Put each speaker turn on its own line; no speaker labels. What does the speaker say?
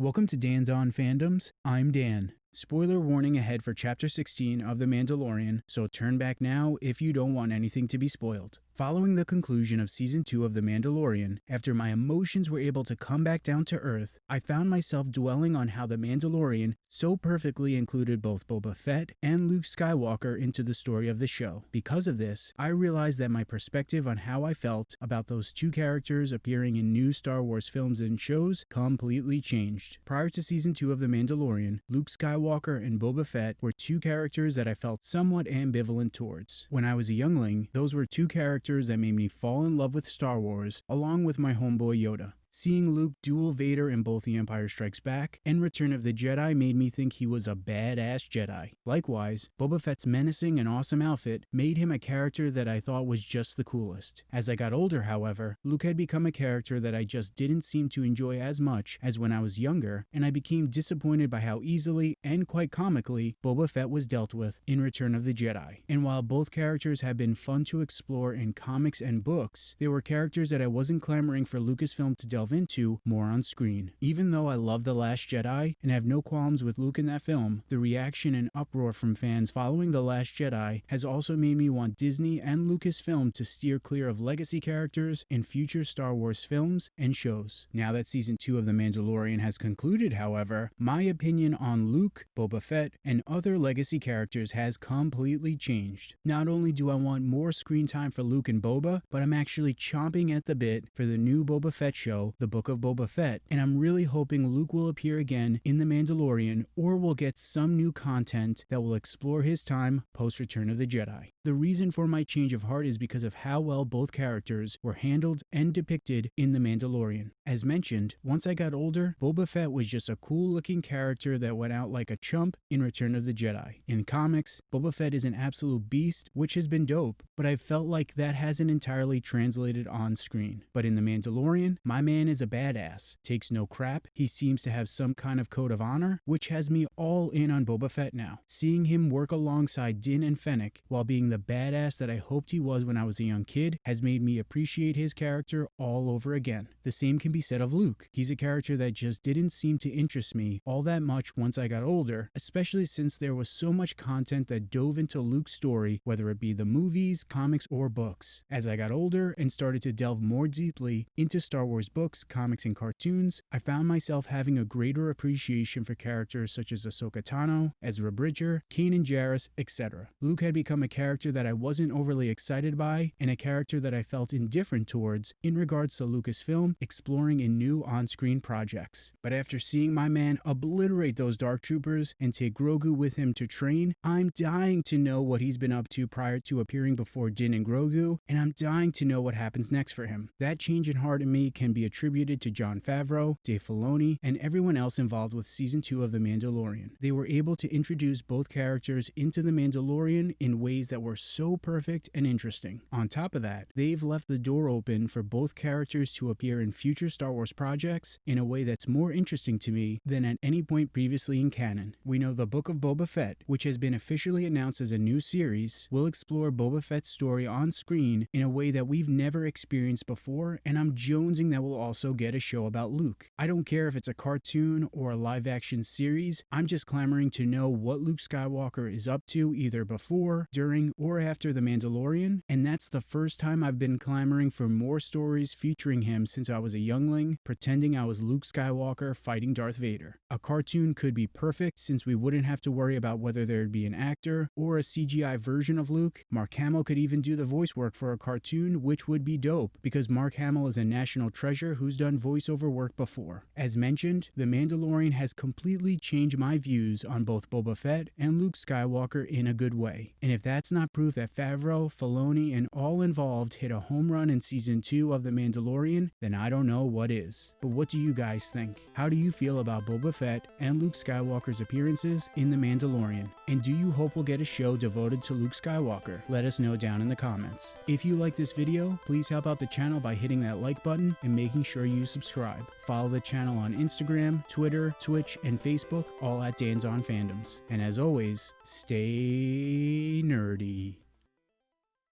Welcome to Dan's On Fandoms. I'm Dan. Spoiler warning ahead for Chapter 16 of The Mandalorian, so turn back now if you don't want anything to be spoiled. Following the conclusion of Season 2 of The Mandalorian, after my emotions were able to come back down to earth, I found myself dwelling on how The Mandalorian so perfectly included both Boba Fett and Luke Skywalker into the story of the show. Because of this, I realized that my perspective on how I felt about those two characters appearing in new Star Wars films and shows completely changed. Prior to Season 2 of The Mandalorian, Luke Skywalker and Boba Fett were two characters that I felt somewhat ambivalent towards. When I was a youngling, those were two characters characters that made me fall in love with Star Wars, along with my homeboy Yoda. Seeing Luke duel Vader in both The Empire Strikes Back and Return of the Jedi made me think he was a badass Jedi. Likewise, Boba Fett's menacing and awesome outfit made him a character that I thought was just the coolest. As I got older, however, Luke had become a character that I just didn't seem to enjoy as much as when I was younger, and I became disappointed by how easily and quite comically Boba Fett was dealt with in Return of the Jedi. And while both characters have been fun to explore in comics and books, they were characters that I wasn't clamoring for Lucasfilm to delve into more on screen. Even though I love The Last Jedi and have no qualms with Luke in that film, the reaction and uproar from fans following The Last Jedi has also made me want Disney and Lucasfilm to steer clear of legacy characters in future Star Wars films and shows. Now that season 2 of The Mandalorian has concluded, however, my opinion on Luke, Boba Fett, and other legacy characters has completely changed. Not only do I want more screen time for Luke and Boba, but I'm actually chomping at the bit for the new Boba Fett show the Book of Boba Fett, and I'm really hoping Luke will appear again in The Mandalorian or we'll get some new content that will explore his time post Return of the Jedi. The reason for my change of heart is because of how well both characters were handled and depicted in The Mandalorian. As mentioned, once I got older, Boba Fett was just a cool looking character that went out like a chump in Return of the Jedi. In comics, Boba Fett is an absolute beast, which has been dope, but I felt like that hasn't entirely translated on screen. But in The Mandalorian, my man is a badass, takes no crap, he seems to have some kind of code of honor, which has me all in on Boba Fett now. Seeing him work alongside Din and Fennec while being the badass that I hoped he was when I was a young kid has made me appreciate his character all over again. The same can be said of Luke. He's a character that just didn't seem to interest me all that much once I got older, especially since there was so much content that dove into Luke's story, whether it be the movies, comics, or books. As I got older and started to delve more deeply into Star Wars books, comics, and cartoons, I found myself having a greater appreciation for characters such as Ahsoka Tano, Ezra Bridger, Kanan Jarrus, etc. Luke had become a character that I wasn't overly excited by, and a character that I felt indifferent towards in regards to Lucasfilm exploring in new on-screen projects. But after seeing my man obliterate those Dark Troopers and take Grogu with him to train, I'm dying to know what he's been up to prior to appearing before Din and Grogu, and I'm dying to know what happens next for him. That change in heart in me can be attributed to Jon Favreau, Dave Filoni, and everyone else involved with Season 2 of The Mandalorian. They were able to introduce both characters into The Mandalorian in ways that were so perfect and interesting. On top of that, they've left the door open for both characters to appear in future Star Wars projects in a way that's more interesting to me than at any point previously in canon. We know the Book of Boba Fett, which has been officially announced as a new series, will explore Boba Fett's story on screen in a way that we've never experienced before, and I'm jonesing that we'll also get a show about Luke. I don't care if it's a cartoon or a live action series, I'm just clamoring to know what Luke Skywalker is up to either before, during, or after The Mandalorian, and that's the first time I've been clamoring for more stories featuring him since I was a youngling pretending I was Luke Skywalker fighting Darth Vader. A cartoon could be perfect since we wouldn't have to worry about whether there'd be an actor or a CGI version of Luke. Mark Hamill could even do the voice work for a cartoon, which would be dope because Mark Hamill is a national treasure who's done voiceover work before. As mentioned, The Mandalorian has completely changed my views on both Boba Fett and Luke Skywalker in a good way. And if that's not proof that Favreau, Filoni, and all involved hit a home run in season 2 of The Mandalorian, then I don't know what is. But what do you guys think? How do you feel about Boba Fett and Luke Skywalker's appearances in The Mandalorian? And do you hope we'll get a show devoted to Luke Skywalker? Let us know down in the comments. If you like this video, please help out the channel by hitting that like button and making sure you subscribe. Follow the channel on Instagram, Twitter, Twitch, and Facebook, all at Dan's On Fandoms. And as always, stay nerdy.